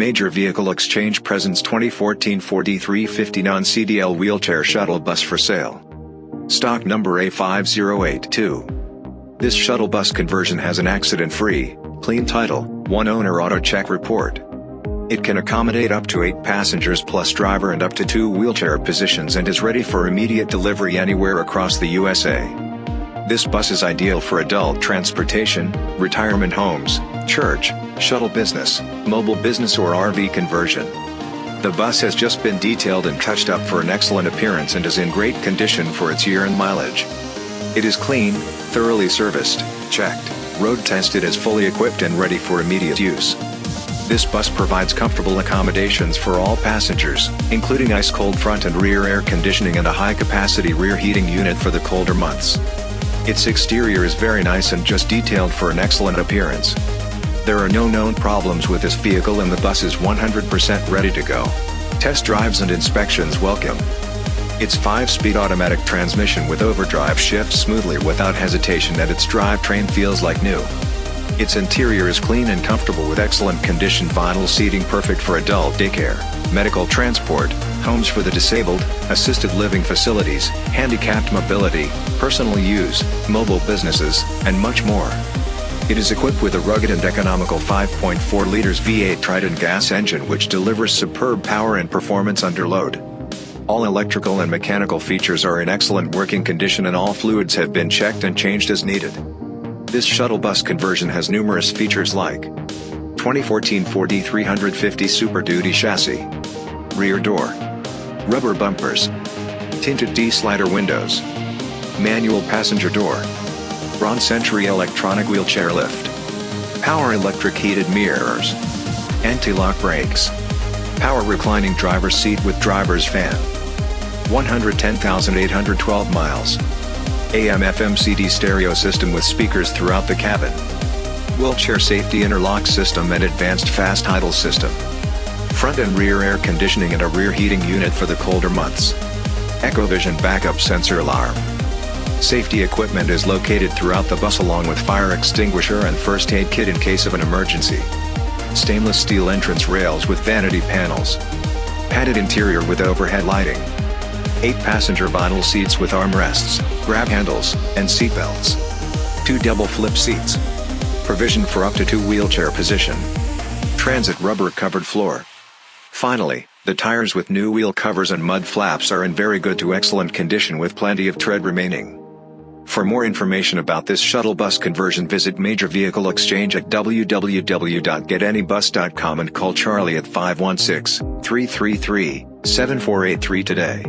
Major Vehicle Exchange presents 2014 Ford E350 non-CDL wheelchair shuttle bus for sale. Stock number A5082. This shuttle bus conversion has an accident-free, clean title, one owner auto check report. It can accommodate up to 8 passengers plus driver and up to 2 wheelchair positions and is ready for immediate delivery anywhere across the USA. This bus is ideal for adult transportation, retirement homes, church, shuttle business, mobile business or RV conversion. The bus has just been detailed and touched up for an excellent appearance and is in great condition for its year and mileage. It is clean, thoroughly serviced, checked, road tested as fully equipped and ready for immediate use. This bus provides comfortable accommodations for all passengers, including ice-cold front and rear air conditioning and a high-capacity rear heating unit for the colder months. Its exterior is very nice and just detailed for an excellent appearance. There are no known problems with this vehicle and the bus is 100% ready to go. Test drives and inspections welcome. Its 5-speed automatic transmission with overdrive shifts smoothly without hesitation and its drivetrain feels like new. Its interior is clean and comfortable with excellent condition vinyl seating perfect for adult daycare, medical transport, homes for the disabled, assisted living facilities, handicapped mobility, personal use, mobile businesses, and much more. It is equipped with a rugged and economical 5.4 liters V8 Triton gas engine which delivers superb power and performance under load. All electrical and mechanical features are in excellent working condition and all fluids have been checked and changed as needed. This shuttle bus conversion has numerous features like 2014 Ford E350 Super Duty chassis, rear door, rubber bumpers, tinted T-slider windows, manual passenger door, Braun Century electronic wheelchair lift. Power electric heated mirrors. Anti-lock brakes. Power reclining driver's seat with driver's fan. 110,812 miles. AM FM CD stereo system with speakers throughout the cabin. Wheelchair safety interlock system and advanced fast idle system. Front and rear air conditioning and a rear heating unit for the colder months. EchoVision backup sensor alarm. Safety equipment is located throughout the bus along with fire extinguisher and first aid kit in case of an emergency. Stainless steel entrance rails with vanity panels. Padded interior with overhead lighting. 8 passenger vinyl seats with armrests, grab handles, and seatbelts. 2 double flip seats. Provision for up to 2 wheelchair position. Transit rubber covered floor. Finally, the tires with new wheel covers and mud flaps are in very good to excellent condition with plenty of tread remaining. For more information about this shuttle bus conversion visit Major Vehicle Exchange at www.getanybus.com and call Charlie at 516-333-7483 today.